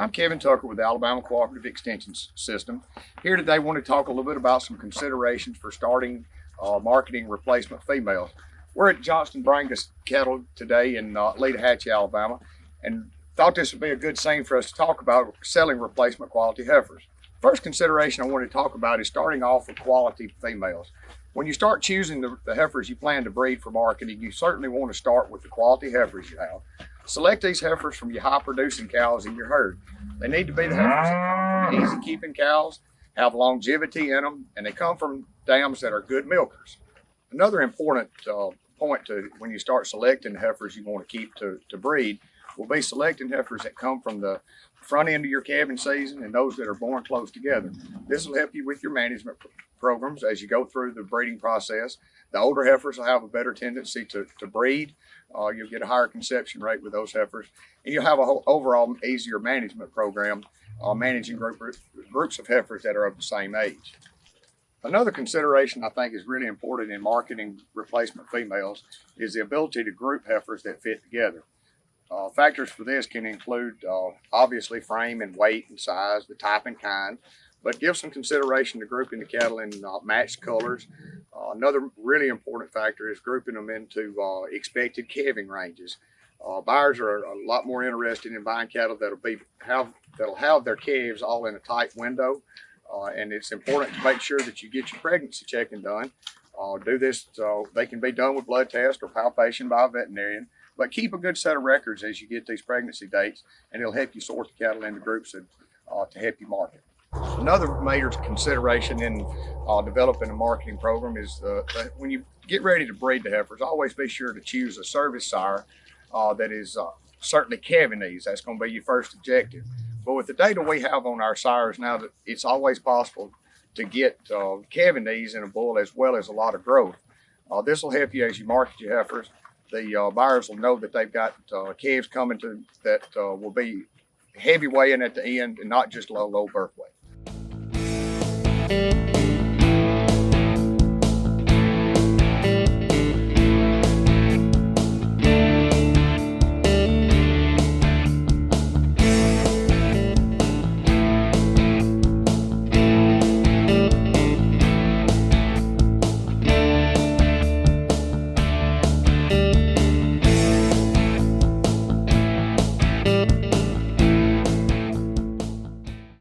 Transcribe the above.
I'm Kevin Tucker with the Alabama Cooperative Extension System. Here today, I want to talk a little bit about some considerations for starting uh, marketing replacement females. We're at Johnston Brangus Cattle today in uh, Letohatchee, Alabama, and thought this would be a good scene for us to talk about selling replacement quality heifers. First consideration I want to talk about is starting off with quality females. When you start choosing the, the heifers you plan to breed for marketing, you certainly want to start with the quality heifers you have. Select these heifers from your high producing cows in your herd. They need to be the heifers that come from easy keeping cows, have longevity in them, and they come from dams that are good milkers. Another important uh, point to when you start selecting heifers you want to keep to, to breed will be selecting heifers that come from the front end of your calving season and those that are born close together. This will help you with your management pr- programs as you go through the breeding process. The older heifers will have a better tendency to, to breed. Uh, you'll get a higher conception rate with those heifers, and you'll have a whole overall easier management program uh, managing group, groups of heifers that are of the same age. Another consideration I think is really important in marketing replacement females is the ability to group heifers that fit together. Uh, factors for this can include uh, obviously frame and weight and size, the type and kind, but give some consideration to grouping the cattle in uh, matched colors. Uh, another really important factor is grouping them into uh, expected calving ranges. Uh, buyers are a lot more interested in buying cattle that'll be have that'll have their calves all in a tight window, and it's important to make sure that you get your pregnancy checking done. Do this so they can be done with blood test or palpation by a veterinarian. But keep a good set of records as you get these pregnancy dates, and it'll help you sort the cattle into groups that, uh, to help you market. Another major consideration in uh, developing a marketing program is uh, when you get ready to breed the heifers, always be sure to choose a service sire uh, that is uh, certainly calving ease. That's going to be your first objective. But with the data we have on our sires now, that it's always possible to get uh, these in a bull as well as a lot of growth. Uh, this will help you as you market your heifers. The uh, buyers will know that they've got uh, calves coming to that uh, will be heavy weighing at the end and not just low, low birth weight.